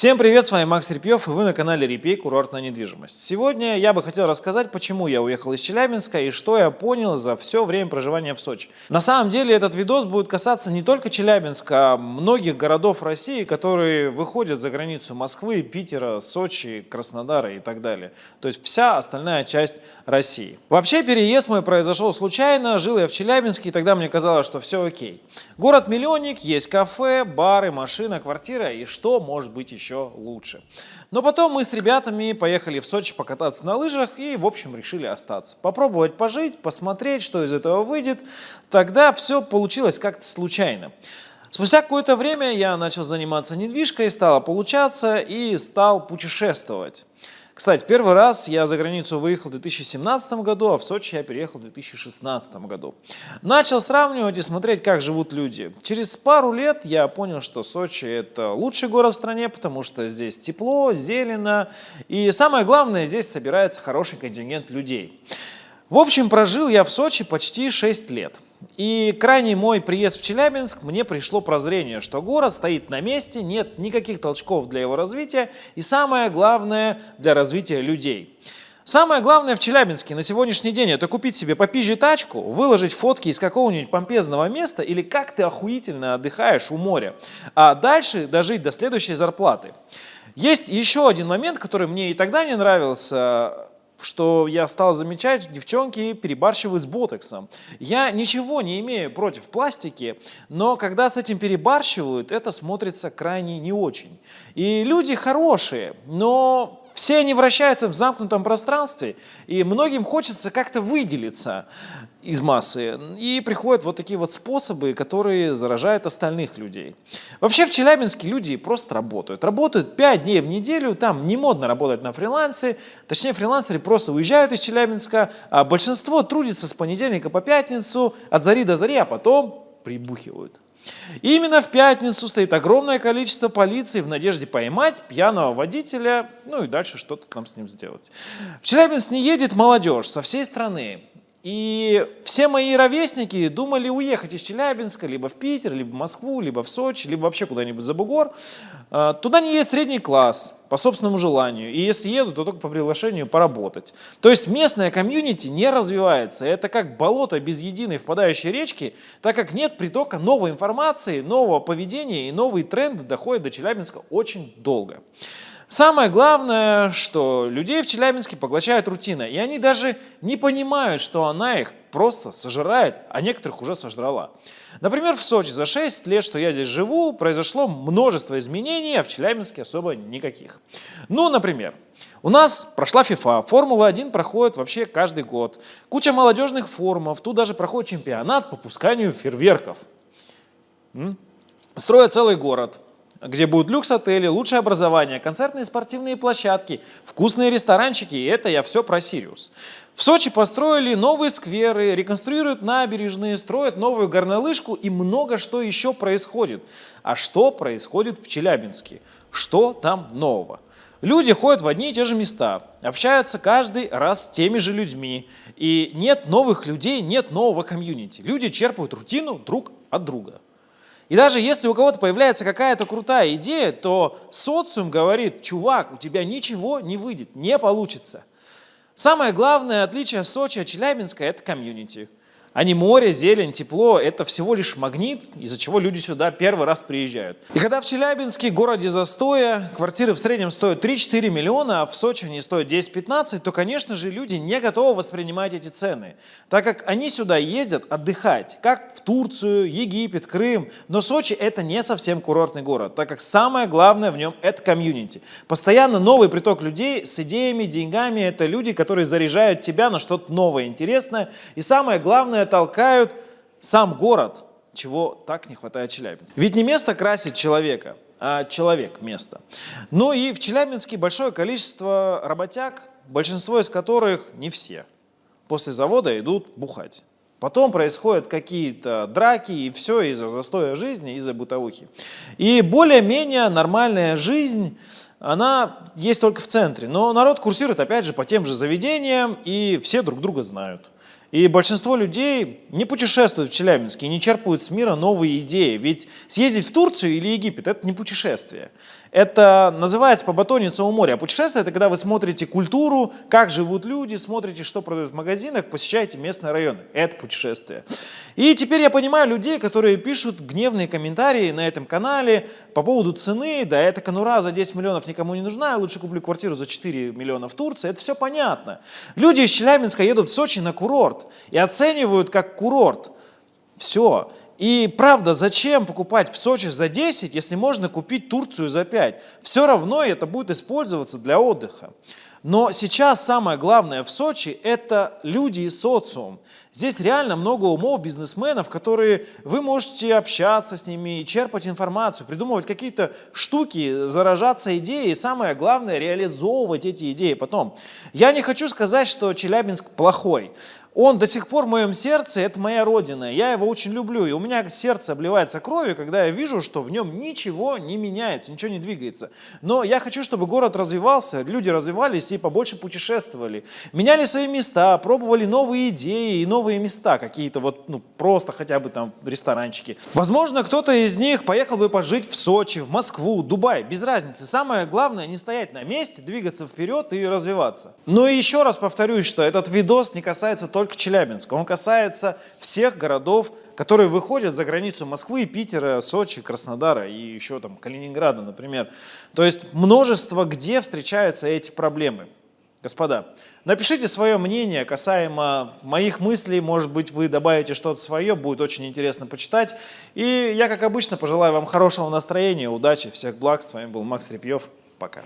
Всем привет, с вами Макс Репьев, и вы на канале Репей Курортная недвижимость. Сегодня я бы хотел рассказать, почему я уехал из Челябинска и что я понял за все время проживания в Сочи. На самом деле этот видос будет касаться не только Челябинска, а многих городов России, которые выходят за границу Москвы, Питера, Сочи, Краснодара и так далее. То есть вся остальная часть России. Вообще переезд мой произошел случайно, жил я в Челябинске, и тогда мне казалось, что все окей. Город-миллионник, есть кафе, бары, машина, квартира, и что может быть еще? Еще лучше. Но потом мы с ребятами поехали в Сочи покататься на лыжах и, в общем, решили остаться. Попробовать пожить, посмотреть, что из этого выйдет. Тогда все получилось как-то случайно. Спустя какое-то время я начал заниматься недвижкой, стало получаться и стал путешествовать. Кстати, первый раз я за границу выехал в 2017 году, а в Сочи я переехал в 2016 году. Начал сравнивать и смотреть, как живут люди. Через пару лет я понял, что Сочи это лучший город в стране, потому что здесь тепло, зелено и самое главное, здесь собирается хороший контингент людей. В общем, прожил я в Сочи почти 6 лет. И крайний мой приезд в Челябинск, мне пришло прозрение, что город стоит на месте, нет никаких толчков для его развития и самое главное для развития людей. Самое главное в Челябинске на сегодняшний день это купить себе попизже тачку, выложить фотки из какого-нибудь помпезного места или как ты охуительно отдыхаешь у моря, а дальше дожить до следующей зарплаты. Есть еще один момент, который мне и тогда не нравился, что я стал замечать, девчонки перебарщивают с ботоксом. Я ничего не имею против пластики, но когда с этим перебарщивают, это смотрится крайне не очень. И люди хорошие, но все они вращаются в замкнутом пространстве, и многим хочется как-то выделиться из массы. И приходят вот такие вот способы, которые заражают остальных людей. Вообще в Челябинске люди просто работают. Работают 5 дней в неделю, там не модно работать на фрилансе. Точнее, фрилансеры просто уезжают из Челябинска, а большинство трудится с понедельника по пятницу, от зари до зари, а потом прибухивают. И именно в пятницу стоит огромное количество полиции в надежде поймать пьяного водителя, ну и дальше что-то там с ним сделать. В Челябинск не едет молодежь со всей страны. И все мои ровесники думали уехать из Челябинска либо в Питер, либо в Москву, либо в Сочи, либо вообще куда-нибудь за бугор. А, туда не едет средний класс по собственному желанию. И если едут, то только по приглашению поработать. То есть местная комьюнити не развивается. Это как болото без единой впадающей речки, так как нет притока новой информации, нового поведения и новые тренды доходят до Челябинска очень долго. Самое главное, что людей в Челябинске поглощает рутина, и они даже не понимают, что она их просто сожирает, а некоторых уже сожрала. Например, в Сочи за 6 лет, что я здесь живу, произошло множество изменений, а в Челябинске особо никаких. Ну, например, у нас прошла FIFA, Формула-1 проходит вообще каждый год. Куча молодежных форумов, тут даже проходит чемпионат по пусканию фейерверков. Строят целый город, где будут люкс-отели, лучшее образование, концертные спортивные площадки, вкусные ресторанчики, и это я все про Сириус. В Сочи построили новые скверы, реконструируют набережные, строят новую горнолыжку и много что еще происходит. А что происходит в Челябинске? Что там нового? Люди ходят в одни и те же места, общаются каждый раз с теми же людьми. И нет новых людей, нет нового комьюнити. Люди черпают рутину друг от друга. И даже если у кого-то появляется какая-то крутая идея, то социум говорит, чувак, у тебя ничего не выйдет, не получится. Самое главное отличие Сочи от Челябинска – это комьюнити а не море, зелень, тепло. Это всего лишь магнит, из-за чего люди сюда первый раз приезжают. И когда в Челябинске, городе застоя, квартиры в среднем стоят 3-4 миллиона, а в Сочи они стоят 10-15, то, конечно же, люди не готовы воспринимать эти цены, так как они сюда ездят отдыхать, как в Турцию, Египет, Крым. Но Сочи это не совсем курортный город, так как самое главное в нем это комьюнити. Постоянно новый приток людей с идеями, деньгами, это люди, которые заряжают тебя на что-то новое, интересное. И самое главное, главное, толкают сам город, чего так не хватает Челябинску. Ведь не место красит человека, а человек место. Ну и в Челябинске большое количество работяг, большинство из которых, не все, после завода идут бухать. Потом происходят какие-то драки, и все из-за застоя жизни, из-за бытовухи. И более-менее нормальная жизнь, она есть только в центре. Но народ курсирует, опять же, по тем же заведениям, и все друг друга знают. И большинство людей не путешествуют в Челябинске, не черпают с мира новые идеи. Ведь съездить в Турцию или Египет – это не путешествие. Это называется побатониться у моря. Путешествие – это когда вы смотрите культуру, как живут люди, смотрите, что продают в магазинах, посещаете местные районы. Это путешествие. И теперь я понимаю людей, которые пишут гневные комментарии на этом канале по поводу цены. Да, эта конура за 10 миллионов никому не нужна, я лучше куплю квартиру за 4 миллиона в Турции. Это все понятно. Люди из Челябинска едут в Сочи на курорт и оценивают как курорт. Все. И правда, зачем покупать в Сочи за 10, если можно купить Турцию за 5? Все равно это будет использоваться для отдыха. Но сейчас самое главное в Сочи – это люди и социум. Здесь реально много умов, бизнесменов, которые вы можете общаться с ними, черпать информацию, придумывать какие-то штуки, заражаться идеей и самое главное – реализовывать эти идеи потом. Я не хочу сказать, что Челябинск плохой. Он до сих пор в моем сердце, это моя родина, я его очень люблю, и у меня сердце обливается кровью, когда я вижу, что в нем ничего не меняется, ничего не двигается. Но я хочу, чтобы город развивался, люди развивались и побольше путешествовали, меняли свои места, пробовали новые идеи и новые места, какие-то вот, ну, просто хотя бы там ресторанчики. Возможно, кто-то из них поехал бы пожить в Сочи, в Москву, Дубай, без разницы. Самое главное не стоять на месте, двигаться вперед и развиваться. Но и еще раз повторюсь, что этот видос не касается только только Челябинска. Он касается всех городов, которые выходят за границу Москвы, Питера, Сочи, Краснодара и еще там Калининграда, например. То есть множество где встречаются эти проблемы. Господа, напишите свое мнение касаемо моих мыслей, может быть вы добавите что-то свое, будет очень интересно почитать. И я, как обычно, пожелаю вам хорошего настроения, удачи, всех благ. С вами был Макс Репьев. Пока.